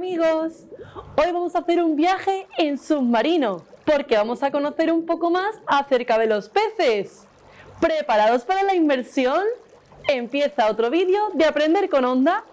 amigos! Hoy vamos a hacer un viaje en submarino porque vamos a conocer un poco más acerca de los peces. ¿Preparados para la inmersión? Empieza otro vídeo de Aprender con Onda.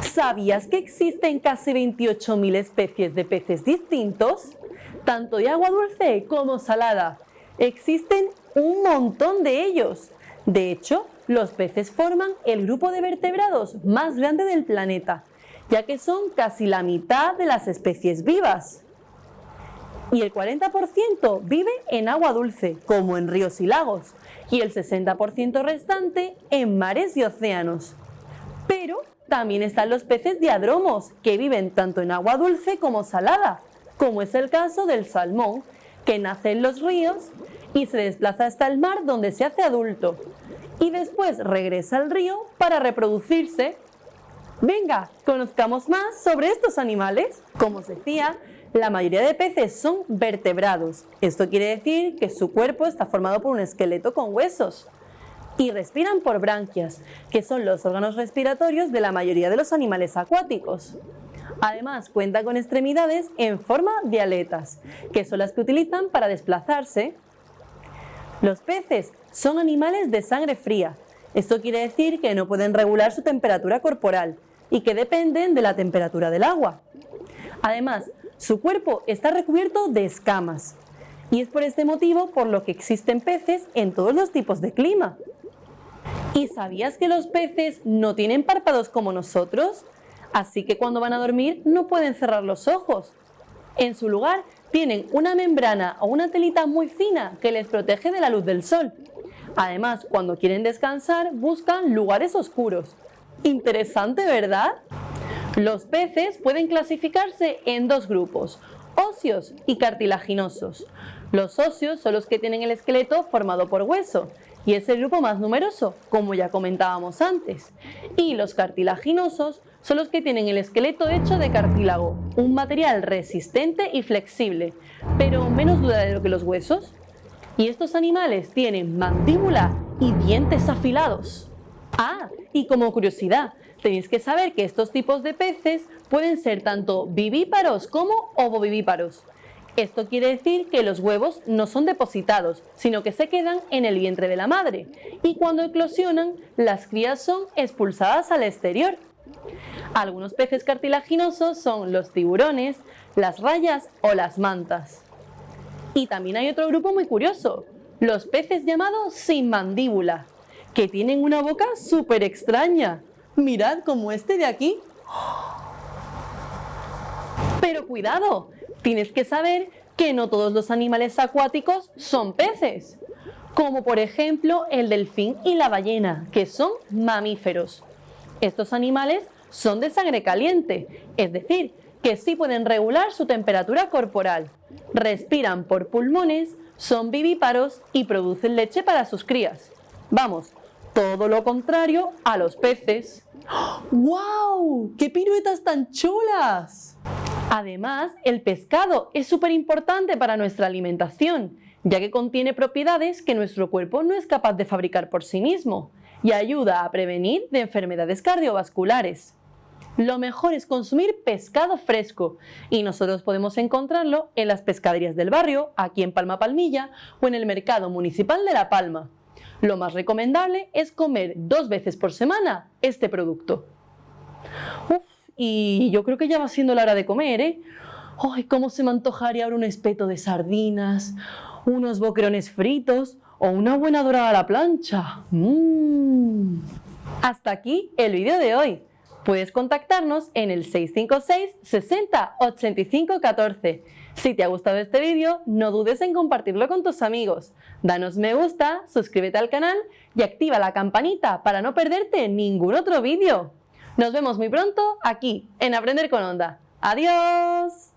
¿Sabías que existen casi 28.000 especies de peces distintos? Tanto de agua dulce como salada. Existen un montón de ellos. De hecho, los peces forman el grupo de vertebrados más grande del planeta, ya que son casi la mitad de las especies vivas. Y el 40% vive en agua dulce, como en ríos y lagos, y el 60% restante en mares y océanos. Pero también están los peces diadromos, que viven tanto en agua dulce como salada, como es el caso del salmón, que nace en los ríos y se desplaza hasta el mar donde se hace adulto, y después regresa al río para reproducirse. Venga, conozcamos más sobre estos animales. Como os decía, la mayoría de peces son vertebrados. Esto quiere decir que su cuerpo está formado por un esqueleto con huesos. Y respiran por branquias, que son los órganos respiratorios de la mayoría de los animales acuáticos. Además, cuenta con extremidades en forma de aletas, que son las que utilizan para desplazarse los peces son animales de sangre fría. Esto quiere decir que no pueden regular su temperatura corporal y que dependen de la temperatura del agua. Además, su cuerpo está recubierto de escamas y es por este motivo por lo que existen peces en todos los tipos de clima. ¿Y sabías que los peces no tienen párpados como nosotros? Así que cuando van a dormir no pueden cerrar los ojos. En su lugar tienen una membrana o una telita muy fina que les protege de la luz del sol. Además, cuando quieren descansar, buscan lugares oscuros. Interesante, ¿verdad? Los peces pueden clasificarse en dos grupos, óseos y cartilaginosos. Los óseos son los que tienen el esqueleto formado por hueso y es el grupo más numeroso, como ya comentábamos antes. Y los cartilaginosos son los que tienen el esqueleto hecho de cartílago, un material resistente y flexible, pero menos duradero que los huesos. Y estos animales tienen mandíbula y dientes afilados. Ah, y como curiosidad, tenéis que saber que estos tipos de peces pueden ser tanto vivíparos como ovovivíparos. Esto quiere decir que los huevos no son depositados, sino que se quedan en el vientre de la madre y cuando eclosionan, las crías son expulsadas al exterior. Algunos peces cartilaginosos son los tiburones, las rayas o las mantas. Y también hay otro grupo muy curioso, los peces llamados sin mandíbula, que tienen una boca súper extraña. Mirad como este de aquí. Pero cuidado, tienes que saber que no todos los animales acuáticos son peces, como por ejemplo el delfín y la ballena, que son mamíferos. Estos animales son de sangre caliente, es decir, que sí pueden regular su temperatura corporal, respiran por pulmones, son vivíparos y producen leche para sus crías. Vamos, todo lo contrario a los peces. ¡Wow! ¡Qué piruetas tan chulas! Además, el pescado es súper importante para nuestra alimentación, ya que contiene propiedades que nuestro cuerpo no es capaz de fabricar por sí mismo y ayuda a prevenir de enfermedades cardiovasculares. Lo mejor es consumir pescado fresco y nosotros podemos encontrarlo en las pescaderías del barrio, aquí en Palma Palmilla o en el mercado municipal de La Palma. Lo más recomendable es comer dos veces por semana este producto. Uf, y yo creo que ya va siendo la hora de comer, ¿eh? ¡Ay, cómo se me antojaría ahora un espeto de sardinas, unos boquerones fritos o una buena dorada a la plancha! ¡Mmm! Hasta aquí el vídeo de hoy. Puedes contactarnos en el 656 60 85 14. Si te ha gustado este vídeo, no dudes en compartirlo con tus amigos. Danos me gusta, suscríbete al canal y activa la campanita para no perderte ningún otro vídeo. Nos vemos muy pronto aquí en Aprender con Onda. ¡Adiós!